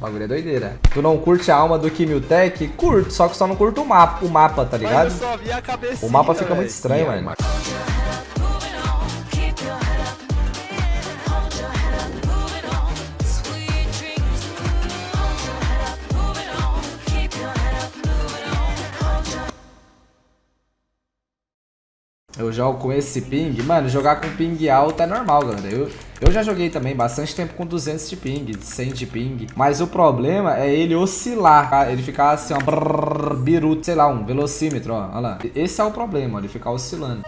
O bagulho é doideira. Tu não curte a alma do Kimiltech? Curto, só que só não curto o mapa, o mapa tá ligado? Eu só vi a cabecinha, O mapa fica véi. muito estranho, mano. Eu jogo com esse ping, mano, jogar com ping alto é normal, galera. Eu, eu já joguei também bastante tempo com 200 de ping, 100 de ping. Mas o problema é ele oscilar, tá? ele ficar assim, ó, brrr, biruto, sei lá, um velocímetro, ó, olha lá. Esse é o problema, ó, ele ficar oscilando.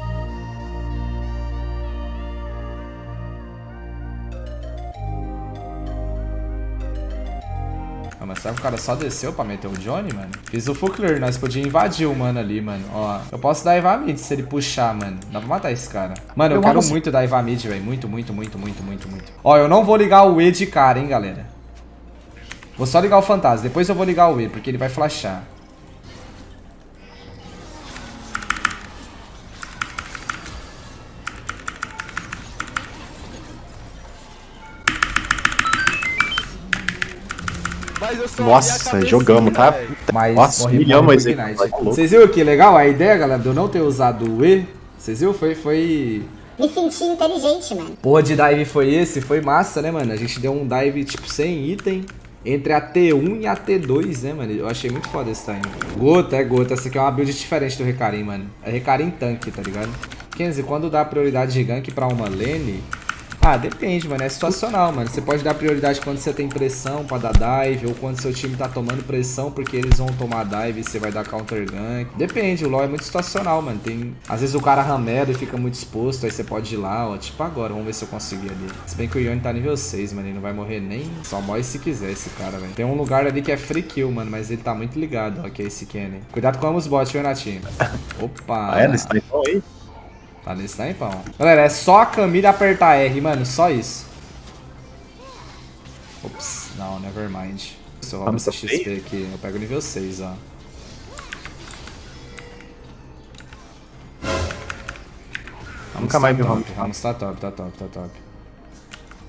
Ah, mas será que o cara só desceu pra meter o Johnny, mano? Fiz o full clear, nós podíamos invadir o mano ali, mano. Ó, eu posso dar Eva mid se ele puxar, mano. Dá pra matar esse cara. Mano, eu, Eu quero mato sim. muito dar Eva mid, velho. Muito, muito, muito, muito, muito, muito. Ó, eu não vou ligar o E de cara, hein, galera. Vou só ligar o fantasma. Depois eu vou ligar o E, porque ele vai flashar. Nossa, jogamos, tá? Mas Nossa, esse tá louco. Vocês viram que legal? A ideia, galera, de eu não ter usado o E, vocês viram? Foi, foi Me senti inteligente, mano. Porra de dive foi esse? Foi massa, né, mano? A gente deu um dive, tipo, sem item. Entre a T1 e a T2, né, mano? Eu achei muito foda esse time. Gota, é gota. Essa aqui é uma build diferente do Recarim, mano. É Recarim tanque, tá ligado? Kenzie, quando dá prioridade de gank pra uma lane... Ah, depende, mano. É situacional, mano. Você pode dar prioridade quando você tem pressão pra dar dive, ou quando seu time tá tomando pressão porque eles vão tomar dive e você vai dar counter gank. Depende, o LoL é muito situacional, mano. Tem... Às vezes o cara ramera e fica muito exposto, aí você pode ir lá, ó. Tipo agora, vamos ver se eu consegui ali. Se bem que o Yone tá nível 6, mano. Ele não vai morrer nem. Só morre se quiser esse cara, velho. Tem um lugar ali que é free kill, mano, mas ele tá muito ligado, ó, que é esse Kenny. Cuidado com ambos bots, viu, Natinho? Opa! Ah, é? Nesse aí? Tá nesse tampão. Galera, é só a Camila apertar R, mano. Só isso. Ops. Não, never mind. Se eu roubo Vamos esse XP aqui, eu pego nível 6, ó. Nunca mais vi top. Ramos. Ramos tá top, tá top, tá top.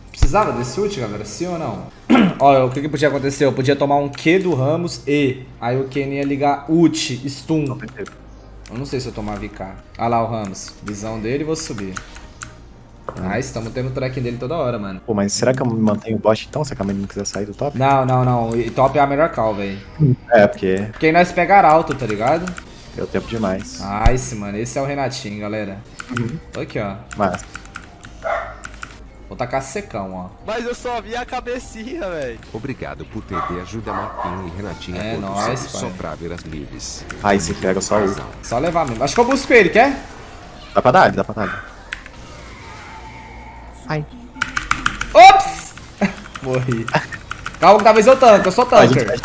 Precisava desse ult, galera? Sim ou não? Ó, o que que podia acontecer? Eu podia tomar um Q do Ramos e... Aí o Ken ia ligar ult, stun. Eu não sei se eu tomava IK. Ah lá o Ramos. Visão dele, vou subir. Ah, estamos tendo track dele toda hora, mano. Pô, mas será que eu mantenho o bot então, se a Camille não quiser sair do top? Não, não, não. E top é a melhor call, velho. É, porque Porque nós pegar alto, tá ligado? deu tempo demais. Nice, mano. Esse é o Renatinho, galera. Aqui, ó. Mas, Vou tacar secão, ó. Mas eu só vi a cabecinha, velho. Obrigado por TD ajuda Marquinho e Renatinha É nóis, só pra ver as lives. aí se pega só o. Só levar mesmo. Acho que eu busco ele, quer? Dá pra dar, dá pra dar. Ai. Ops! Morri. Calma que talvez eu tanque. Eu sou gente tanker.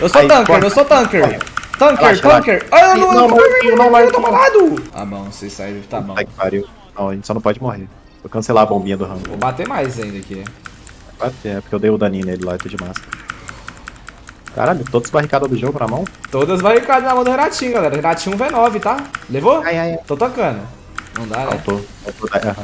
Eu sou Aí, tanker, eu sou tanker. Tanker, Relaxa, tanker. Ai, eu não, Não, não, Marquinho, não, eu tô Marquinho. malado. Tá bom, se sair, tá bom. Puta que pariu. Não, a gente só não pode morrer. Vou cancelar a bombinha do Rambo. Vou bater mais ainda aqui. É, porque eu dei o daninho nele lá e tô de massa. Caralho, todas as barricadas do jogo na mão? Todas barricadas na mão do Renatinho, galera. Renatinho V9, tá? Levou? Ai, ai, ai. Tô tancando. Não dá, né? Faltou. Faltou.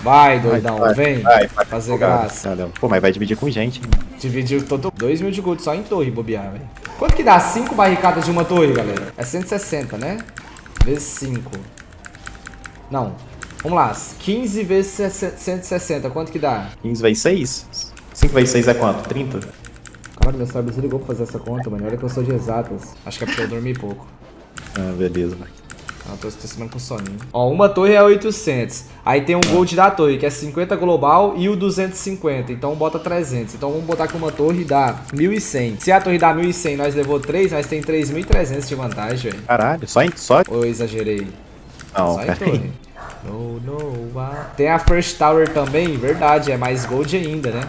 Vai, doidão, Vai, vem. vai, vai, fazer vai, graça. vai. Pô, mas vai dividir com gente. hein? Dividiu todo 2 mil de gold só em torre, bobear, velho. Quanto que dá 5 barricadas de uma torre, galera? É 160, né? Vezes 5. Não. Vamos lá. 15 vezes 160. Quanto que dá? 15 vezes 6? 5 vezes 6 é quanto? 30? Caralho, meu cérebro desligou pra fazer essa conta, mano. Olha que eu sou de exatas. Acho que é porque eu dormi pouco. Ah, beleza, velho. Ah, tô esquecendo com soninho. Ó, uma torre é 800. Aí tem um gold da torre, que é 50 global e o 250. Então bota 300. Então vamos botar que uma torre dá 1100. Se a torre dá 1100 nós levou 3, nós tem 3.300 de vantagem, velho. Caralho, só em. Só. Ou eu exagerei? Não, Só em torre. No, no, ah. Tem a First Tower também, verdade. É mais gold ainda, né?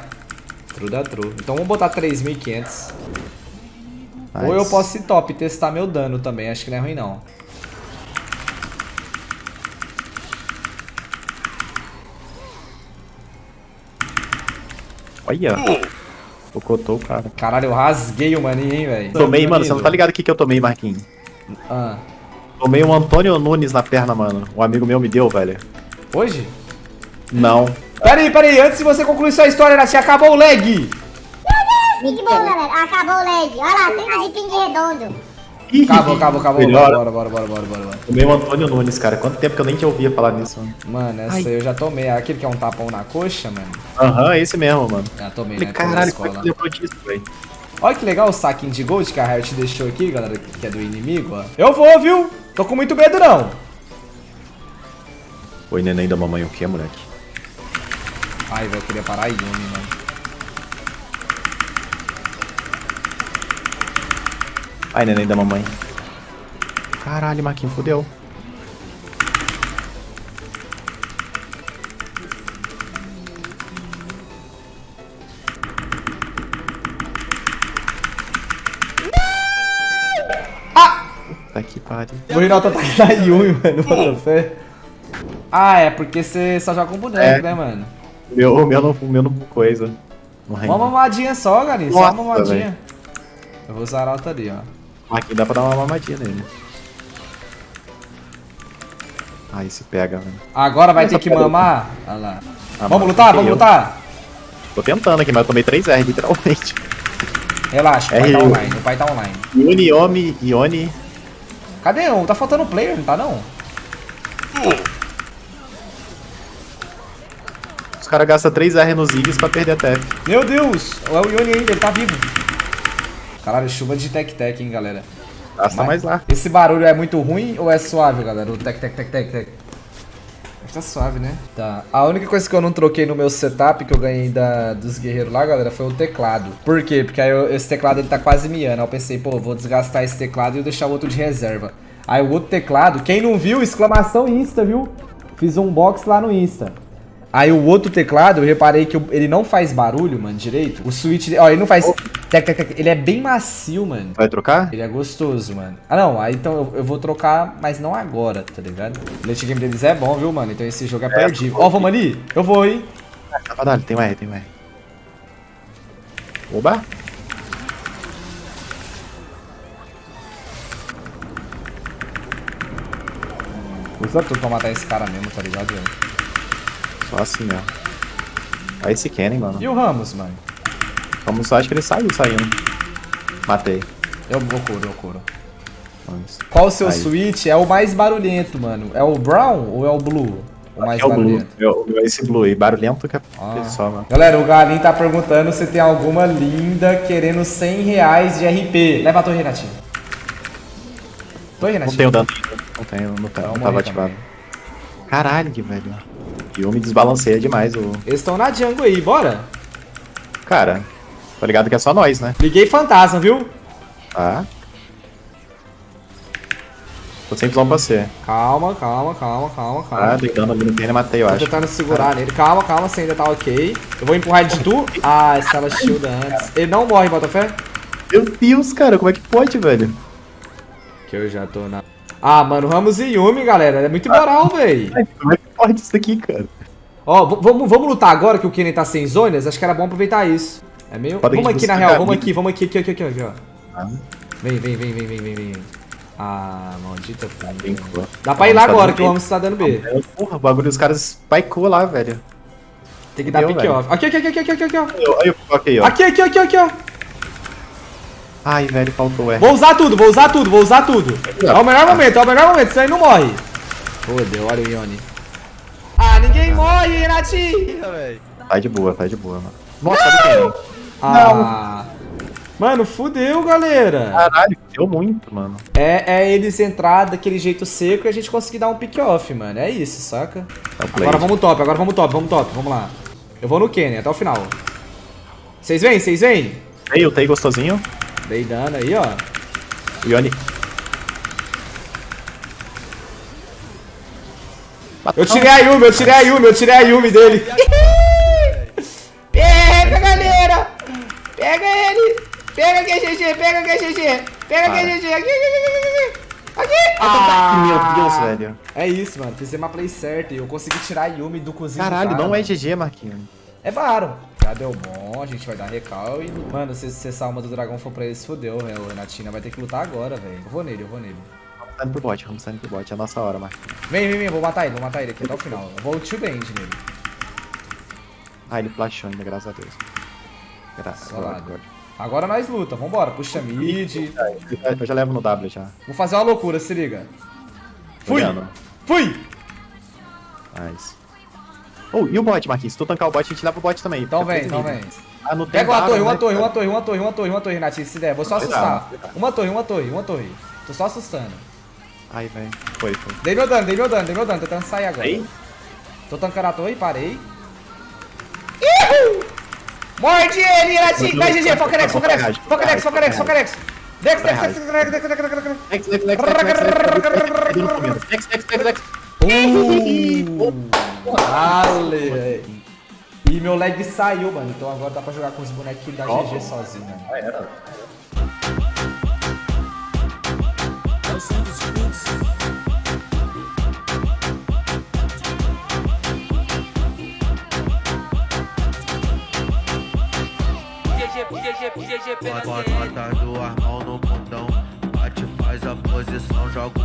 True da true. Então vamos botar 3.500. Ou eu posso ir top e testar meu dano também. Acho que não é ruim, não. Olha. Focotou o cara. Caralho, eu rasguei o maninho, hein, velho. Tomei, mano, você não tá ligado o que, que eu tomei, Marquinhos? Ah. Tomei um Antônio Nunes na perna, mano. Um amigo meu me deu, velho. Hoje? Não. Pera aí, pera aí. Antes de você concluir sua história, Nath, acabou o lag. Muito bom, galera. Acabou o lag. Olha lá, 30 de ping redondo. Acabou, acabou, acabou. Melhor. Bora, bora, bora, bora, bora, bora. O meu Antônio Nunes, cara. Quanto tempo que eu nem te ouvia falar nisso, mano. Mano, essa Ai. aí eu já tomei. Aquele que é um tapão na coxa, mano. Aham, esse mesmo, mano. Já tomei, Falei, né? Caralho, como é que lembrou disso, velho? Olha que legal o saquinho de gold que a Riot deixou aqui, galera, que é do inimigo, ó. Eu vou, viu? Tô com muito medo, não. Oi, neném da mamãe, o que, moleque? Ai, velho, eu queria parar a Yumi, mano. Ai, neném da mamãe. Caralho, Marquinhos, fodeu. Pariu. Vou ir no auto-ataque da Yumi, mano, bota fé. Ah, é porque você só joga com boneco, É. né, mano? Meu, o meu não, meu não coisa. Uma mamadinha só, Gani, só uma mamadinha. Eu vou usar a alta ali, ó. Marquinhos dá pra dar uma mamadinha nele. Aí se pega, velho. Agora vai Essa ter que mamar. Olha lá. Ah, vamos mano, lutar, vamos eu. lutar. Tô tentando aqui, mas eu tomei 3R, literalmente. Relaxa, o pai É tá online, o pai tá online. Ione, Yomi, Ione. Cadê um? Tá faltando player, não tá não? Os caras gastam 3R nos Ziggs pra perder a TF. Meu Deus, é o Yoni ainda, ele tá vivo. Caralho, chuva de tec-tec, hein, galera. Gasta mais lá. Esse barulho é muito ruim ou é suave, galera? O tec-tec-tec-tec-tec. Tá suave, né? Tá. A única coisa que eu não troquei no meu setup que eu ganhei da, dos guerreiros lá, galera, foi o teclado. Por quê? Porque aí eu- esse teclado ele tá quase miando. Aí eu pensei, pô, vou desgastar esse teclado e deixar o outro de reserva. Aí o outro teclado, quem não viu, exclamação Insta, viu? Fiz um box lá no Insta. Aí o outro teclado, eu reparei que ele não faz barulho, mano, direito. O switch, ó, ele não faz... tec. Ele é bem macio, mano. Vai trocar? Ele é gostoso, mano. Ah, não. Aí então eu, vou trocar, mas não agora, tá ligado? O late game deles é bom, viu, mano? Então esse jogo é perdido. Ó, vamos ali? Eu vou, hein? Dá pra dar, tem um R, tem um R. Oba! Usa tudo pra matar esse cara mesmo, tá ligado? Só assim mesmo. Aí esse Kennen, mano. E o Ramos, mano? Vamos só, acho que ele saiu saindo. Matei. Eu vou curo, eu curo. Vamos. Qual o seu Aí. switch é o mais barulhento, mano? É o brown ou é o blue? O mais É o Blue. barulhento. Eu, eu- esse Blue aí, barulhento que é Ah. só, mano. Galera, o Galinho tá perguntando se tem alguma linda querendo 100 reais de RP. Leva a torre, Renatinho. Torre, Não Renatinho. tenho dano ainda. Não tenho, não, tenho, não tava ativado. Caralho, que velho. E eu me desbalanceia demais o. Eles estão na jungle aí, bora? Cara, tá ligado que é só nós, né? Liguei fantasma, viu? Tá. Tô sem visão pra você. Calma, calma, calma, calma, Tá, calma. dei dano ali no Kennen, matei, eu Tô acho. tentando segurar nele. Calma, calma, você ainda tá ok. Eu vou empurrar ele de tu. Ah, estava shield antes. Ele não morre, Botafé? Meu Deus, cara, como é que pode, velho? Que eu já tô na. Ah, mano, Ramos e Yumi, galera. É muito moral, véi. Ai, Como é que pode isso daqui, cara? Ó, vamos, vamos lutar agora que o Kennen tá sem zonas? Acho que era bom aproveitar isso. É meio. Vamos aqui na real, vamos aqui, vamos aqui, aqui, aqui, aqui, aqui, ó. Ah, Vem, vem, vem, vem, vem, vem, vem. Ah, maldita cool. Dá pra ir lá Vamos agora que o um Ramos tá dando B. É, Porra, o bagulho dos caras spikeou lá, velho. Tem que dar pick off. Aqui, aqui, aqui, aqui, aqui, aqui, ó. Aí coloquei, ó. Aqui, aqui, aqui, aqui, ó. Ai, velho, faltou R. Vou usar tudo, vou usar tudo, vou usar tudo. É o melhor momento, é o melhor momento, senão ele não morre. Fodeu, olha o Ione. Ah, ninguém morre, Renatinho. Velho. Tá de boa, tá de boa, mano. Nossa, olha Ah. Mano, fudeu, galera. Caralho, deu muito, mano. É, é eles entrar daquele jeito seco e a gente conseguir dar um pick off, mano. É isso, saca? É. Agora vamos top, agora vamos top, vamos top, vamos lá. Eu vou no Kenny até o final. Vocês vêm, vocês vêm? Ei, eu tenho gostosinho. Dei dano aí, ó. Ione. Eu tirei a Yumi, eu tirei a Yumi, eu tirei a Yumi dele. Pega ele! Pega aqui, GG, pega aqui, GG! Pega aqui. GG! Aqui, aqui, aqui, aqui, aqui! Ah! Meu Deus, velho. É isso, mano. Fiz uma play certa e eu consegui tirar a Yumi do cozinho. Caralho, cara, não é. GG, Marquinhos. É Baron. Já deu bom, a gente vai dar recal e... Mano, se, se essa alma do dragão for pra eles, fodeu, velho. O Renatina vai ter que lutar agora, velho. Eu vou nele, eu vou nele. Vamos saindo pro bot, vamos saindo pro bot. É a nossa hora, Marquinhos. Vem, vem, vem, vou matar ele, vou matar ele aqui até o final. Eu vou tio band nele. Ah, ele flashou ainda, graças a Deus. Graças. Agora nós luta, vambora. Puxa mid. Eu já levo no W já. Vou fazer uma loucura, se liga. Fui! Fui! Nice. Oh, e o bot, Marquinhos? Se tu tancar o bot, a gente leva o bot também. Então vem, então níveis. vem. Ah, não tem Pega uma barra, torre, uma né, torre, uma torre, uma torre, uma torre, uma torre, se der. Vou só assustar. Uma torre, uma torre, uma torre. Tô só assustando. Ai, velho. Foi, foi. Dei meu dano, dei meu dano, dei meu dano. Tô tentando sair agora. Aí? Tô tancando a torre, parei. Morde ele, Renatinho! Vai, GG, foca nex, foca nex, foca nex, foca nex, foca nex. Dex, dex, dex, dex, dex, dex, dex, dex, dex, dex. Lex, Lex, Lex, Lex, Lex, Lex, Lex, Lex, Lex, Lex, Lex, Lex, Lex. Uh! Ale! E meu leg saiu, mano. Então agora dá pra jogar com os bonequinhos da GG sozinho. Ah, era. Bota, bota duas mãos no bundão, bate, faz a posição, joga